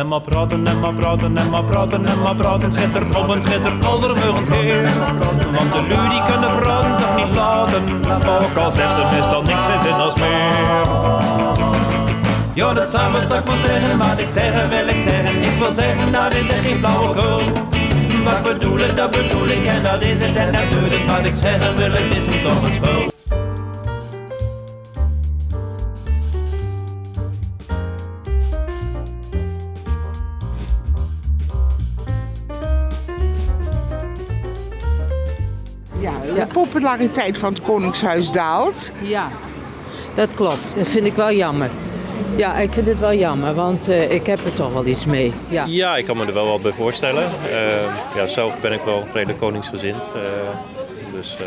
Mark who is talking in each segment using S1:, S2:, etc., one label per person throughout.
S1: En maar praten, en maar praten, en maar praten, en maar praten. Het gaat er om, het gaat er aldermugend heen. Want de lui die kunnen praten toch niet laten. Ook al zegt ze meestal niks geen zin als meer. Ja, dat samen zou ik wel zeggen, wat ik zeggen wil ik zeggen. Ik wil zeggen, dat is echt geen flauwekul. Wat bedoel ik, dat bedoel ik en dat is het en dat doe ik. Wat ik zeggen wil, het is me toch een spul.
S2: Ja, de populariteit van het Koningshuis daalt.
S3: Ja, dat klopt. Dat vind ik wel jammer. Ja, ik vind het wel jammer, want eh, ik heb er toch wel iets mee. Ja.
S4: Ja, ik kan me er wel wat bij voorstellen. Eh, ja, zelf ben ik wel redelijk koningsgezind. eh, dus eh,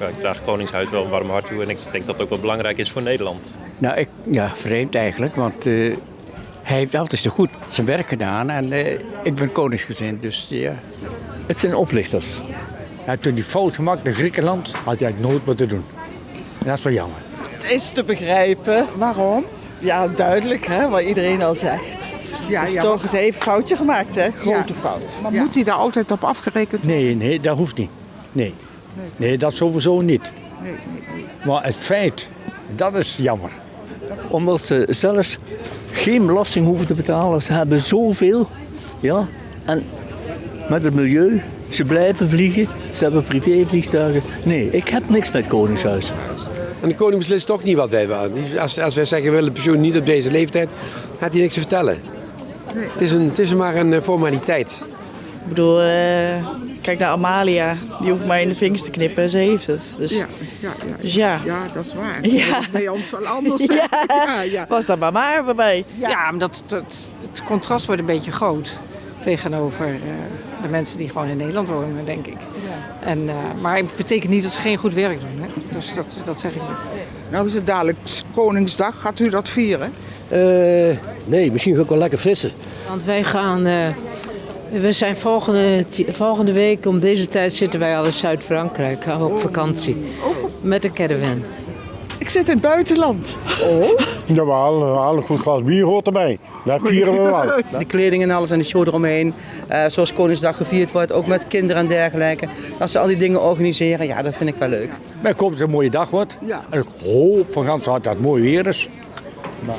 S4: ja, ik draag Koningshuis wel een warm hart toe. En ik denk dat het ook wel belangrijk is voor Nederland.
S5: Nou, ik, ja, vreemd eigenlijk, want eh, hij heeft altijd zo goed zijn werk gedaan en eh, ik ben koningsgezind, dus ja.
S6: Het zijn oplichters. Ja, toen die fout gemaakt in Griekenland, had hij nooit wat te doen. En dat is wel jammer.
S7: Het is te begrijpen.
S2: Waarom?
S7: Ja, duidelijk hè, wat iedereen al zegt.
S2: Ja,
S7: is
S2: ja,
S7: toch, ze heeft een foutje gemaakt hè, grote
S2: Ja.
S7: fout.
S2: Maar moet hij daar altijd op afgerekend worden?
S6: Nee, nee, dat hoeft niet. Nee. Nee, dat sowieso niet. Maar het feit, dat is jammer.
S8: Omdat ze zelfs geen belasting hoeven te betalen. Ze hebben zoveel. Ja. En met het milieu, ze blijven vliegen. Ze hebben privévliegtuigen. Nee, ik heb niks met het Koningshuis.
S9: En de koning beslist toch niet wat wij willen. Als, als wij zeggen we willen pensioen niet op deze leeftijd, gaat hij niks te vertellen. Het, is een, het is maar een eh, formaliteit.
S7: Ik bedoel, eh, kijk naar Amalia. Die hoeft maar in de vingers te knippen. Ze heeft het. Dus
S2: Ja, ja, ja.
S7: Dus ja.
S2: Ja, dat is waar.
S7: Ja.
S2: Dat is bij ons wel anders.
S7: Ja.
S2: ja, ja.
S7: was dat maar maar bij mij.
S3: Ja, maar dat, dat, het contrast wordt een beetje groot tegenover eh, de mensen die gewoon in Nederland wonen, denk ik. En, eh, maar het betekent niet dat ze geen goed werk doen. Hè? Dus dat, dat zeg ik niet.
S2: Nou is het dadelijk Koningsdag. Gaat u dat vieren?
S8: nee, misschien ga ik wel lekker vissen.
S3: Want wij gaan. eh, we zijn volgende, volgende week om deze tijd zitten wij al in Zuid-Frankrijk op vakantie. Met een caravan.
S7: Ik zit in het buitenland.
S6: Jawel, een goed glas bier hoort erbij. Dat vieren we wel.
S10: De kleding en alles en de show eromheen. Eh, zoals Koningsdag gevierd wordt, ook met kinderen en dergelijke. Als ze al die dingen organiseren, ja, dat vind ik wel leuk.
S6: Maar ik hoop dat het een mooie dag wordt.
S2: Ja.
S6: En ik hoop van gans harte dat het mooi weer is.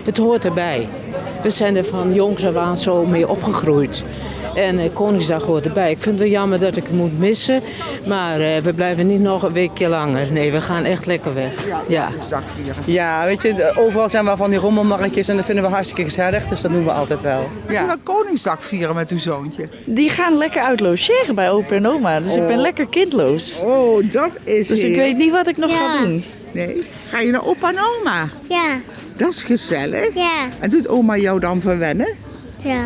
S3: Het hoort erbij. We zijn er van jongs af aan zo mee opgegroeid. En eh, Koningsdag hoort erbij. Ik vind het wel jammer dat ik het moet missen. Maar eh, we blijven niet nog een weekje langer. Nee, we gaan echt lekker weg. Ja.
S2: Koningsdag vieren.
S10: Ja, weet je, overal zijn wel van die rommelmarktjes en dat vinden we hartstikke gezellig. Dus dat doen we altijd wel.
S2: Gaat u wel Koningsdag vieren met uw zoontje?
S7: Die gaan lekker uit logeren bij opa en oma. Dus ik ben lekker kindloos.
S2: Oh, dat is
S7: Dus ik weet niet wat ik nog ga doen.
S2: Nee. Ga je naar opa en oma?
S11: Ja,
S2: Dat is gezellig.
S11: ja,
S2: En doet oma jou dan verwennen?
S11: ja.